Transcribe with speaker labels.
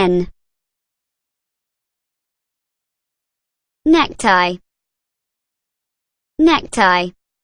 Speaker 1: N. Necktie. Necktie.